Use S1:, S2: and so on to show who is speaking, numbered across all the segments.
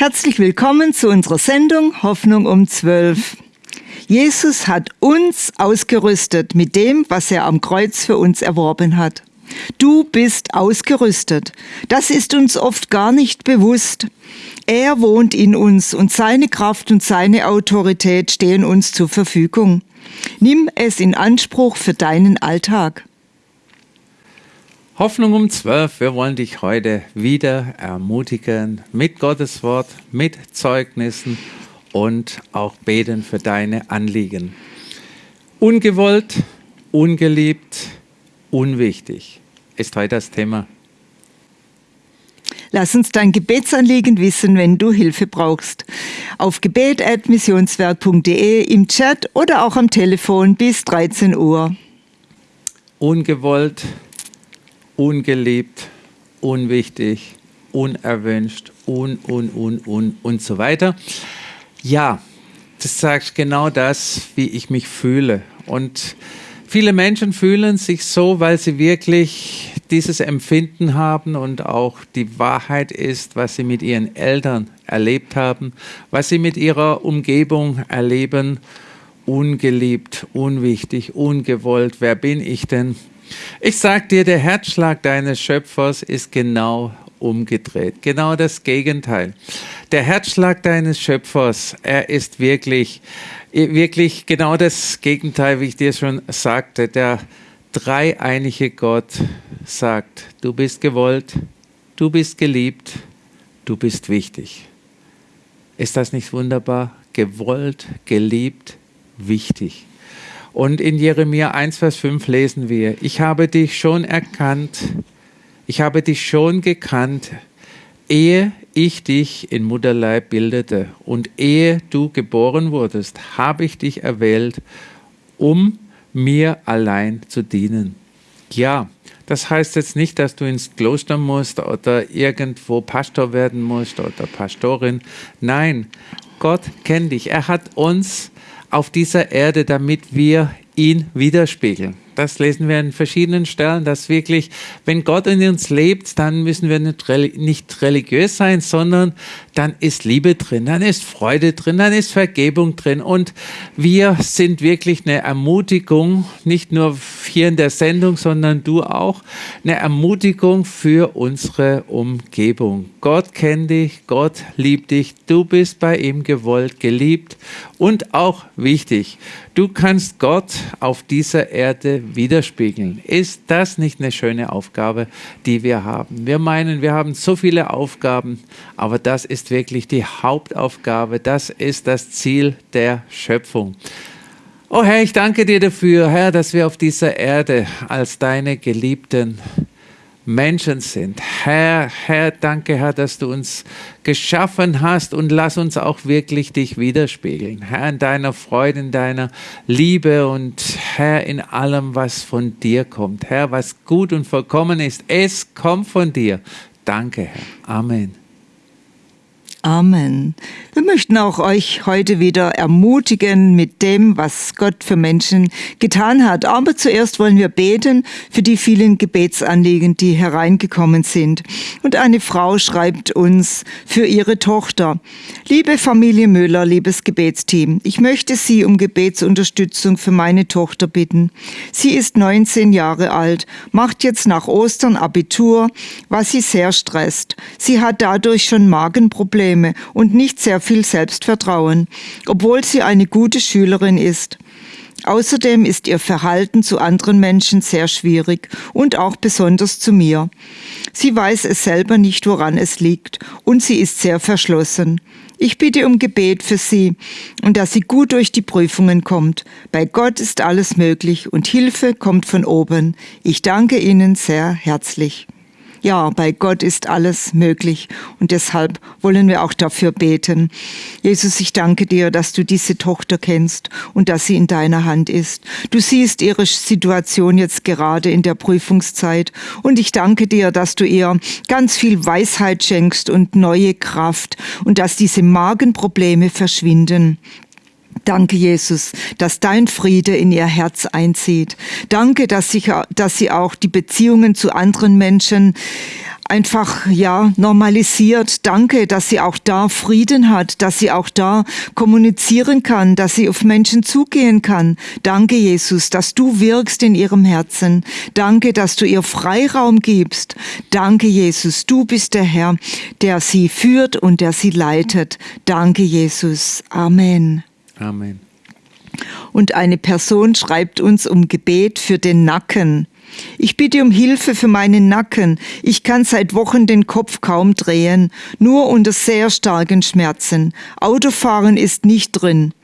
S1: Herzlich willkommen zu unserer Sendung Hoffnung um 12. Jesus hat uns ausgerüstet mit dem, was er am Kreuz für uns erworben hat. Du bist ausgerüstet. Das ist uns oft gar nicht bewusst. Er wohnt in uns und seine Kraft und seine Autorität stehen uns zur Verfügung. Nimm es in Anspruch für deinen Alltag.
S2: Hoffnung um 12. Wir wollen dich heute wieder ermutigen mit Gottes Wort, mit Zeugnissen und auch beten für deine Anliegen. Ungewollt, ungeliebt, unwichtig ist heute das Thema.
S1: Lass uns dein Gebetsanliegen wissen, wenn du Hilfe brauchst. Auf gebet.missionswerk.de, im Chat oder auch am Telefon bis 13 Uhr.
S2: Ungewollt, ungeliebt, unwichtig, unerwünscht, un, un, un, un und so weiter. Ja, das sagt genau das, wie ich mich fühle. Und viele Menschen fühlen sich so, weil sie wirklich dieses Empfinden haben und auch die Wahrheit ist, was sie mit ihren Eltern erlebt haben, was sie mit ihrer Umgebung erleben. Ungeliebt, unwichtig, ungewollt. Wer bin ich denn? Ich sag dir, der Herzschlag deines Schöpfers ist genau umgedreht. Genau das Gegenteil. Der Herzschlag deines Schöpfers, er ist wirklich, wirklich genau das Gegenteil, wie ich dir schon sagte. Der dreieinige Gott sagt, du bist gewollt, du bist geliebt, du bist wichtig. Ist das nicht wunderbar? Gewollt, geliebt, wichtig. Und in Jeremia 1, Vers 5 lesen wir, ich habe dich schon erkannt, ich habe dich schon gekannt, ehe ich dich in Mutterleib bildete und ehe du geboren wurdest, habe ich dich erwählt, um mir allein zu dienen. Ja, das heißt jetzt nicht, dass du ins Kloster musst oder irgendwo Pastor werden musst oder Pastorin. Nein, Gott kennt dich. Er hat uns auf dieser Erde, damit wir ihn widerspiegeln. Das lesen wir in verschiedenen Stellen, dass wirklich, wenn Gott in uns lebt, dann müssen wir nicht, religiös sein, sondern dann ist Liebe drin, dann ist Freude drin, dann ist Vergebung drin. Und wir sind wirklich eine Ermutigung, nicht nur hier in der Sendung, sondern du auch, eine Ermutigung für unsere Umgebung. Gott kennt dich, Gott liebt dich, du bist bei ihm gewollt, geliebt und auch wichtig. Du kannst Gott auf dieser Erde widerspiegeln. Ist das nicht eine schöne Aufgabe, die wir haben? Wir meinen, wir haben so viele Aufgaben, aber das ist wirklich die Hauptaufgabe. Das ist das Ziel der Schöpfung. Oh Herr, ich danke dir dafür, Herr, dass wir auf dieser Erde als deine Geliebten Menschen sind. Herr, Herr, danke, Herr, dass du uns geschaffen hast und lass uns auch wirklich dich widerspiegeln. Herr, in deiner Freude, in deiner Liebe und Herr, in allem, was von dir kommt. Herr, was gut und vollkommen ist, es kommt von dir. Danke, Herr. Amen.
S1: Amen. Wir möchten auch euch heute wieder ermutigen mit dem, was Gott für Menschen getan hat. Aber zuerst wollen wir beten für die vielen Gebetsanliegen, die hereingekommen sind. Und eine Frau schreibt uns für ihre Tochter. Liebe Familie Müller, liebes Gebetsteam, ich möchte Sie um Gebetsunterstützung für meine Tochter bitten. Sie ist 19 Jahre alt, macht jetzt nach Ostern Abitur, was sie sehr stresst. Sie hat dadurch schon Magenprobleme Probleme und nicht sehr viel Selbstvertrauen, obwohl sie eine gute Schülerin ist. Außerdem ist ihr Verhalten zu anderen Menschen sehr schwierig und auch besonders zu mir. Sie weiß es selber nicht, woran es liegt, und sie ist sehr verschlossen. Ich bitte um Gebet für sie und dass sie gut durch die Prüfungen kommt. Bei Gott ist alles möglich und Hilfe kommt von oben. Ich danke Ihnen sehr herzlich. Ja, bei Gott ist alles möglich und deshalb wollen wir auch dafür beten. Jesus, ich danke dir, dass du diese Tochter kennst und dass sie in deiner Hand ist. Du siehst ihre Situation jetzt gerade in der Prüfungszeit und ich danke dir, dass du ihr ganz viel Weisheit schenkst und neue Kraft und dass diese Magenprobleme verschwinden. Danke, Jesus, dass dein Friede in ihr Herz einzieht. Danke, dass, sich, dass sie auch die Beziehungen zu anderen Menschen einfach, ja, normalisiert. Danke, dass sie auch da Frieden hat, dass sie auch da kommunizieren kann, dass sie auf Menschen zugehen kann. Danke, Jesus, dass du wirkst in ihrem Herzen. Danke, dass du ihr Freiraum gibst. Danke, Jesus, du bist der Herr, der sie führt und der sie leitet. Danke, Jesus. Amen.
S2: Amen.
S1: Und eine Person schreibt uns um Gebet für den Nacken. Ich bitte um Hilfe für meinen Nacken. Ich kann seit Wochen den Kopf kaum drehen, nur unter sehr starken Schmerzen. Autofahren ist nicht drin.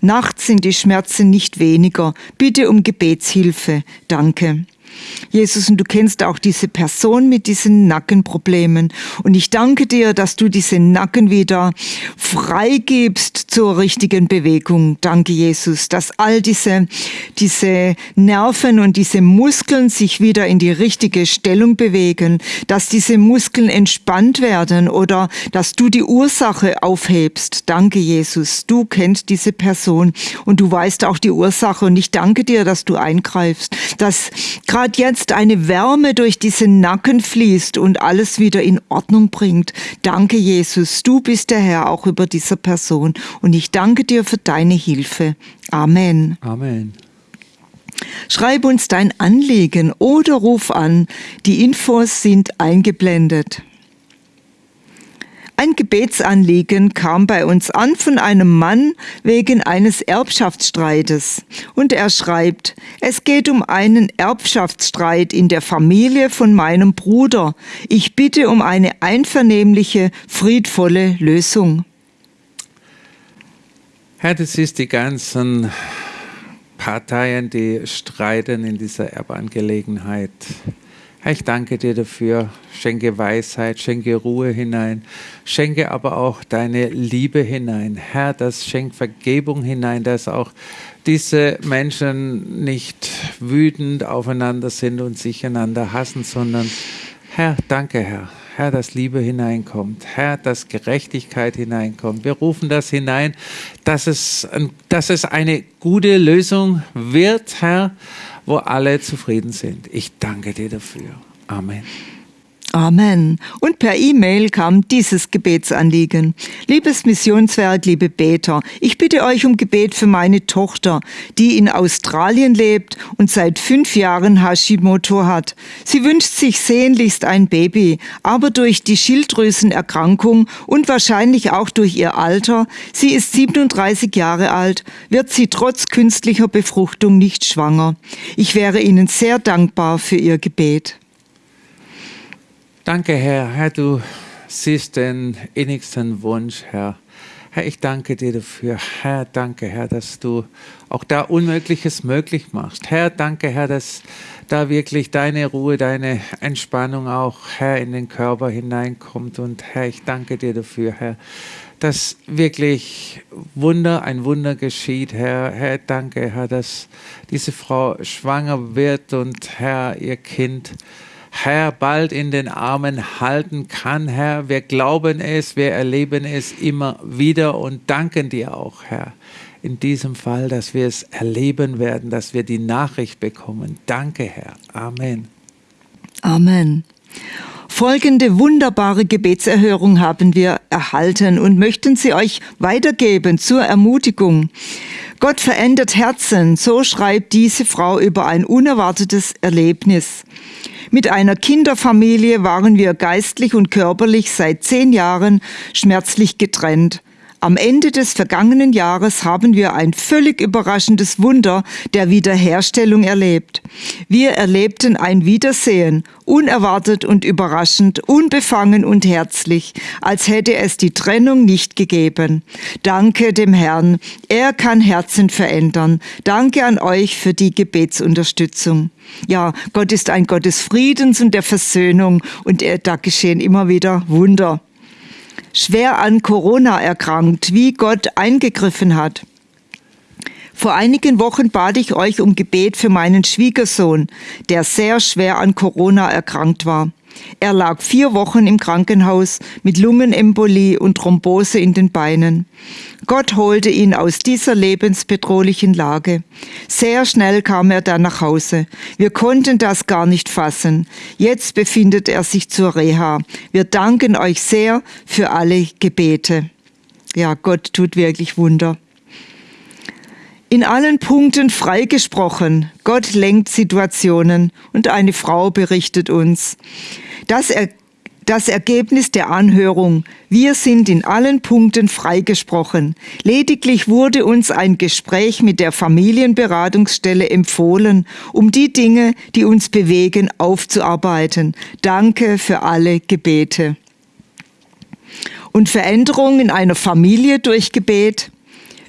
S1: Nachts sind die Schmerzen nicht weniger. Bitte um Gebetshilfe. Danke. Jesus, und du kennst auch diese Person mit diesen Nackenproblemen. Und ich danke dir, dass du diese Nacken wieder freigibst zur richtigen Bewegung. Danke, Jesus, dass all diese, diese Nerven und diese Muskeln sich wieder in die richtige Stellung bewegen, dass diese Muskeln entspannt werden oder dass du die Ursache aufhebst. Danke, Jesus. Du kennst diese Person und du weißt auch die Ursache. Und ich danke dir, dass du eingreifst, dass gerade jetzt eine Wärme durch diesen Nacken fließt und alles wieder in Ordnung bringt. Danke, Jesus. Du bist der Herr auch über dieser Person. Und ich danke dir für deine Hilfe. Amen.
S2: Amen.
S1: Schreib uns dein Anliegen oder ruf an. Die Infos sind eingeblendet. Ein Gebetsanliegen kam bei uns an von einem Mann wegen eines Erbschaftsstreites. Und er schreibt, es geht um einen Erbschaftsstreit in der Familie von meinem Bruder. Ich bitte um eine einvernehmliche, friedvolle Lösung.
S2: Herr, das ist die ganzen Parteien, die streiten in dieser Erbangelegenheit. Ich danke dir dafür. Schenke Weisheit, schenke Ruhe hinein, schenke aber auch deine Liebe hinein. Herr, das schenkt Vergebung hinein, dass auch diese Menschen nicht wütend aufeinander sind und sich einander hassen, sondern Herr, danke, Herr. Herr, dass Liebe hineinkommt, Herr, dass Gerechtigkeit hineinkommt. Wir rufen das hinein, dass es, dass es eine gute Lösung wird, Herr, wo alle zufrieden sind. Ich danke dir dafür. Amen.
S1: Amen. Und per E-Mail kam dieses Gebetsanliegen. Liebes Missionswerk, liebe Beter, ich bitte euch um Gebet für meine Tochter, die in Australien lebt und seit fünf Jahren Hashimoto hat. Sie wünscht sich sehnlichst ein Baby, aber durch die Schilddrüsenerkrankung und wahrscheinlich auch durch ihr Alter, sie ist 37 Jahre alt, wird sie trotz künstlicher Befruchtung nicht schwanger. Ich wäre Ihnen sehr dankbar für Ihr Gebet.
S2: Danke, Herr. Herr, du siehst den innigsten Wunsch, Herr. Herr, ich danke dir dafür. Herr, danke, Herr, dass du auch da Unmögliches möglich machst. Herr, danke, Herr, dass da wirklich deine Ruhe, deine Entspannung auch, Herr, in den Körper hineinkommt. Und Herr, ich danke dir dafür, Herr, dass wirklich Wunder, ein Wunder geschieht, Herr. Herr, danke, Herr, dass diese Frau schwanger wird und Herr, ihr Kind Herr, bald in den Armen halten kann, Herr. Wir glauben es, wir erleben es immer wieder und danken dir auch, Herr, in diesem Fall, dass wir es erleben werden, dass wir die Nachricht bekommen. Danke, Herr. Amen.
S1: Amen. Folgende wunderbare Gebetserhörung haben wir erhalten und möchten sie euch weitergeben zur Ermutigung. Gott verändert Herzen, so schreibt diese Frau über ein unerwartetes Erlebnis. Mit einer Kinderfamilie waren wir geistlich und körperlich seit zehn Jahren schmerzlich getrennt. Am Ende des vergangenen Jahres haben wir ein völlig überraschendes Wunder der Wiederherstellung erlebt. Wir erlebten ein Wiedersehen, unerwartet und überraschend, unbefangen und herzlich, als hätte es die Trennung nicht gegeben. Danke dem Herrn, er kann Herzen verändern. Danke an euch für die Gebetsunterstützung. Ja, Gott ist ein Gott des Friedens und der Versöhnung und da geschehen immer wieder Wunder schwer an Corona erkrankt, wie Gott eingegriffen hat. Vor einigen Wochen bat ich euch um Gebet für meinen Schwiegersohn, der sehr schwer an Corona erkrankt war. Er lag vier Wochen im Krankenhaus mit Lungenembolie und Thrombose in den Beinen. Gott holte ihn aus dieser lebensbedrohlichen Lage. Sehr schnell kam er dann nach Hause. Wir konnten das gar nicht fassen. Jetzt befindet er sich zur Reha. Wir danken euch sehr für alle Gebete. Ja, Gott tut wirklich Wunder. In allen Punkten freigesprochen. Gott lenkt Situationen und eine Frau berichtet uns. Das, er, das Ergebnis der Anhörung. Wir sind in allen Punkten freigesprochen. Lediglich wurde uns ein Gespräch mit der Familienberatungsstelle empfohlen, um die Dinge, die uns bewegen, aufzuarbeiten. Danke für alle Gebete. Und Veränderung in einer Familie durch Gebet.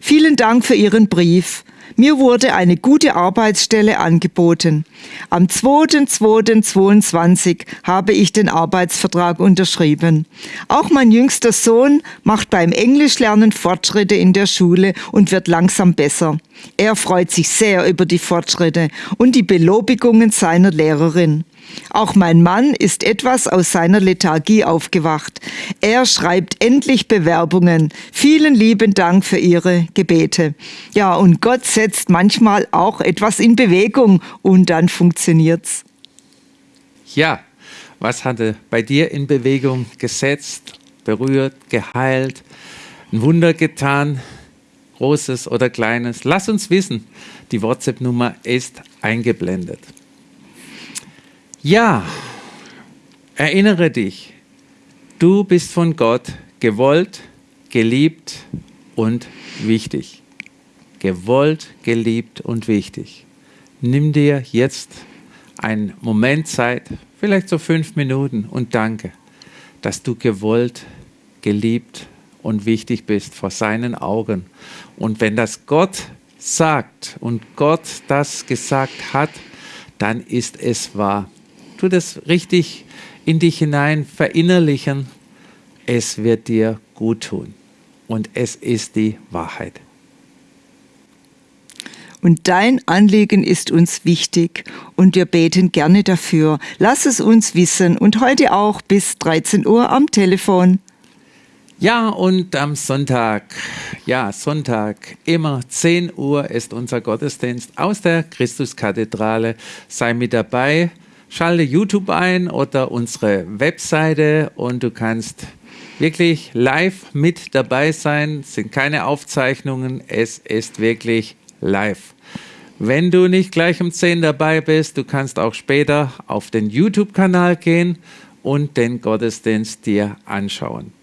S1: Vielen Dank für Ihren Brief. Mir wurde eine gute Arbeitsstelle angeboten. Am 2.2.22 habe ich den Arbeitsvertrag unterschrieben. Auch mein jüngster Sohn macht beim Englischlernen Fortschritte in der Schule und wird langsam besser. Er freut sich sehr über die Fortschritte und die Belobigungen seiner Lehrerin. Auch mein Mann ist etwas aus seiner Lethargie aufgewacht. Er schreibt endlich Bewerbungen. Vielen lieben Dank für Ihre Gebete. Ja, und Gott setzt manchmal auch etwas in Bewegung und dann funktioniert's.
S2: Ja, was hatte bei dir in Bewegung gesetzt, berührt, geheilt, ein Wunder getan, großes oder kleines? Lass uns wissen. Die WhatsApp-Nummer ist eingeblendet. Ja, erinnere dich, du bist von Gott gewollt, geliebt und wichtig. Gewollt, geliebt und wichtig. Nimm dir jetzt einen Moment Zeit, vielleicht so fünf Minuten und danke, dass du gewollt, geliebt und wichtig bist vor seinen Augen. Und wenn das Gott sagt und Gott das gesagt hat, dann ist es wahr tu das richtig in dich hinein verinnerlichen. Es wird dir gut tun. Und es ist die Wahrheit.
S1: Und dein Anliegen ist uns wichtig und wir beten gerne dafür. Lass es uns wissen und heute auch bis 13 Uhr am Telefon.
S2: Ja, und am Sonntag, ja, Sonntag, immer 10 Uhr ist unser Gottesdienst aus der Christuskathedrale. Sei mit dabei. Schalte YouTube ein oder unsere Webseite und du kannst wirklich live mit dabei sein. Es sind keine Aufzeichnungen, es ist wirklich live. Wenn du nicht gleich um 10 dabei bist, du kannst auch später auf den YouTube-Kanal gehen und den Gottesdienst dir anschauen.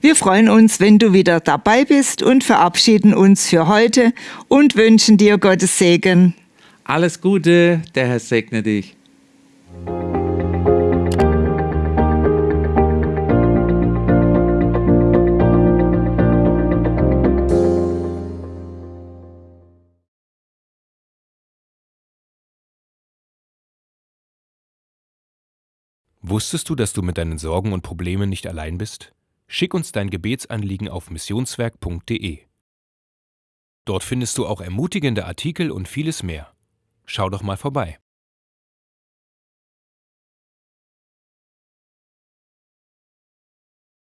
S1: Wir freuen uns, wenn du wieder dabei bist und verabschieden uns für heute und wünschen dir Gottes Segen.
S2: Alles Gute, der Herr segne dich.
S3: Wusstest du, dass du mit deinen Sorgen und Problemen nicht allein bist? Schick uns dein Gebetsanliegen auf missionswerk.de. Dort findest du auch ermutigende Artikel und vieles mehr. Schau doch mal vorbei.